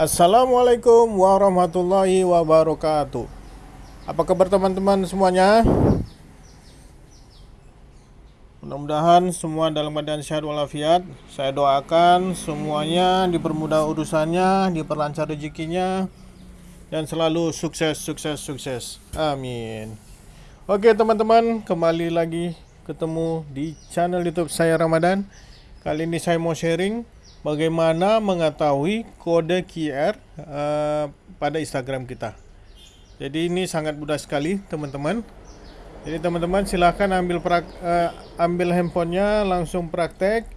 Assalamualaikum warahmatullahi wabarakatuh. Apa kabar teman-teman semuanya? Mudah-mudahan semua dalam keadaan sehat walafiat. Saya doakan semuanya dipermudah urusannya, diperlancar rezekinya, dan selalu sukses, sukses, sukses. Amin. Oke teman-teman, kembali lagi ketemu di channel YouTube saya Ramadan. Kali ini saya mau sharing bagaimana mengetahui kode QR uh, pada Instagram kita. Jadi ini sangat mudah sekali teman-teman. Jadi teman-teman silahkan ambil prak, uh, ambil handphonenya langsung praktek.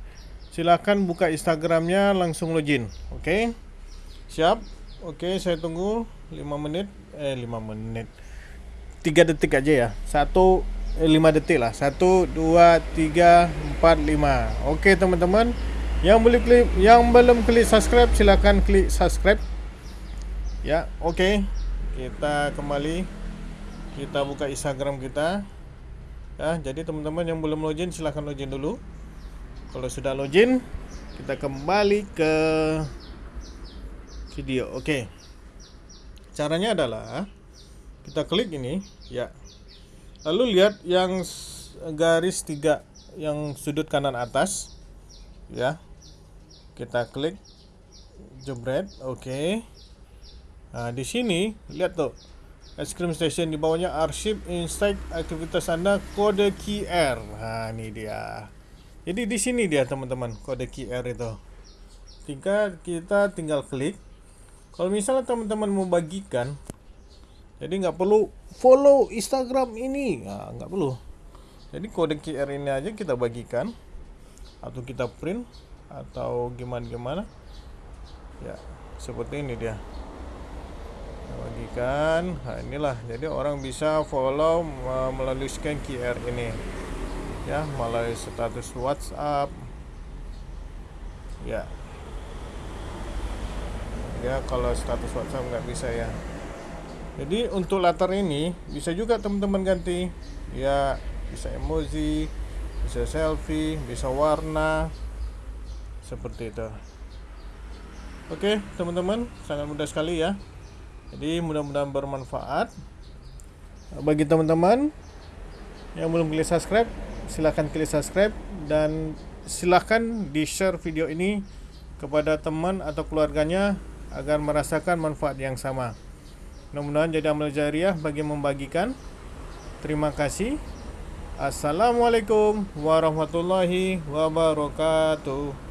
Silahkan buka Instagramnya langsung login. Oke, okay? siap? Oke, okay, saya tunggu 5 menit. Eh 5 menit. 3 detik aja ya. Satu eh, 5 detik lah. 1, 2, 3, 4, 5. Oke okay, teman-teman. Yang belum klik, yang belum klik subscribe silakan klik subscribe. Ya, oke. Kita kembali. Kita buka Instagram kita. Ya, jadi teman-teman yang belum login silakan login dulu. Kalau sudah login, kita kembali ke video. Oke. Caranya adalah kita klik ini, ya. Lalu lihat yang garis tiga yang sudut kanan atas ya kita klik jebret oke. Okay. nah di sini lihat tuh. Es krim station di bawahnya arsip insight aktivitas anda kode QR nah ini dia. Jadi di sini dia teman-teman kode QR itu. Tinggal kita tinggal klik. Kalau misalnya teman-teman mau bagikan jadi nggak perlu follow Instagram ini. Nah, nggak perlu. Jadi kode QR ini aja kita bagikan. Atau kita print atau gimana gimana ya seperti ini dia. Bagikan. Nah inilah. Jadi orang bisa follow melalui scan QR ini. Ya melalui status WhatsApp. Ya. Ya kalau status WhatsApp nggak bisa ya. Jadi untuk latar ini bisa juga teman-teman ganti. Ya bisa emoji bisa selfie bisa warna seperti itu. Oke teman-teman sangat mudah sekali ya. Jadi mudah-mudahan bermanfaat. Bagi teman-teman yang belum klik subscribe silahkan klik subscribe dan silahkan di share video ini kepada teman atau keluarganya agar merasakan manfaat yang sama. Mudah-mudahan jadi amal jariah bagi membagikan. Terima kasih. Assalamualaikum warahmatullahi wabarakatuh